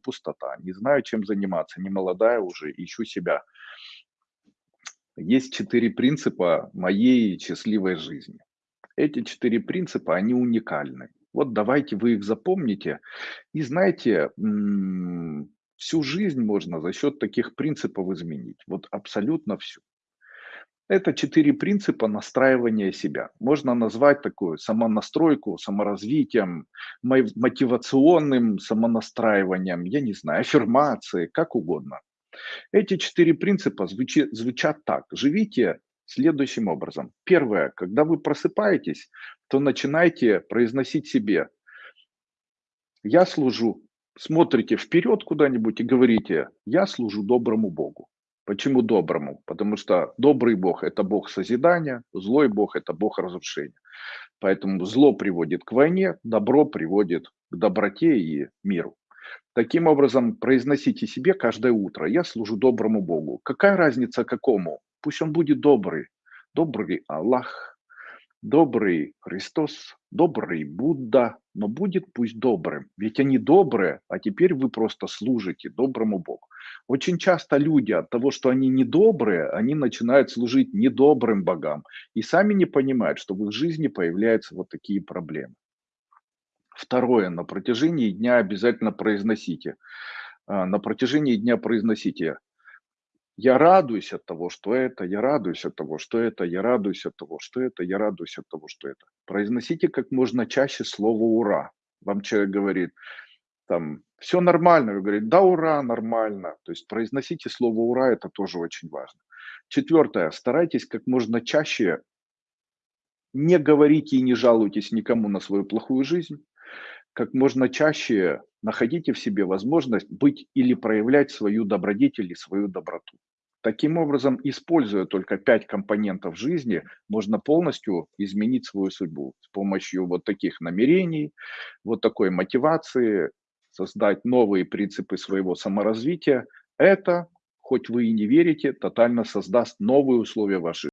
пустота, не знаю, чем заниматься, не молодая уже, ищу себя. Есть четыре принципа моей счастливой жизни. Эти четыре принципа, они уникальны. Вот давайте вы их запомните. И знаете, всю жизнь можно за счет таких принципов изменить. Вот абсолютно всю. Это четыре принципа настраивания себя. Можно назвать такую самонастройку, саморазвитием, мо- мотивационным самонастраиванием, я не знаю, аффирмации, как угодно. Эти четыре принципа звучи- звучат так. Живите следующим образом. Первое, когда вы просыпаетесь, то начинайте произносить себе «Я служу». Смотрите вперед куда-нибудь и говорите «Я служу доброму Богу». Почему доброму? Потому что добрый Бог– это Бог созидания, злой Бог– это Бог разрушения. Поэтому зло приводит к войне, добро приводит к доброте и миру. Таким образом, произносите себе каждое утро «Я служу доброму Богу». Какая разница какому? Пусть он будет добрый. Добрый Аллах, добрый Христос, добрый Будда, но будет пусть добрым. Ведь они добрые, а теперь вы просто служите доброму Богу. Очень часто люди от того, что они недобрые, они начинают служить недобрым богам и сами не понимают, что в их жизни появляются вот такие проблемы. Второе, на протяжении дня обязательно произносите. А, На протяжении дня произносите я радуюсь от того, что это, я радуюсь от того, что это, я радуюсь от того, что это, я радуюсь от того, что это. Произносите как можно чаще слово «ура». Вам человек говорит, там, все нормально, вы говорите, да, ура, нормально. То есть произносите слово «ура», это тоже очень важно. Четвертое, старайтесь как можно чаще не говорите и не жалуйтесь никому на свою плохую жизнь. Как можно чаще находите в себе возможность быть или проявлять свою добродетель и свою доброту. Таким образом, используя только пять компонентов жизни, можно полностью изменить свою судьбу с помощью вот таких намерений, вот такой мотивации, создать новые принципы своего саморазвития. Это, хоть вы и не верите, тотально создаст новые условия вашей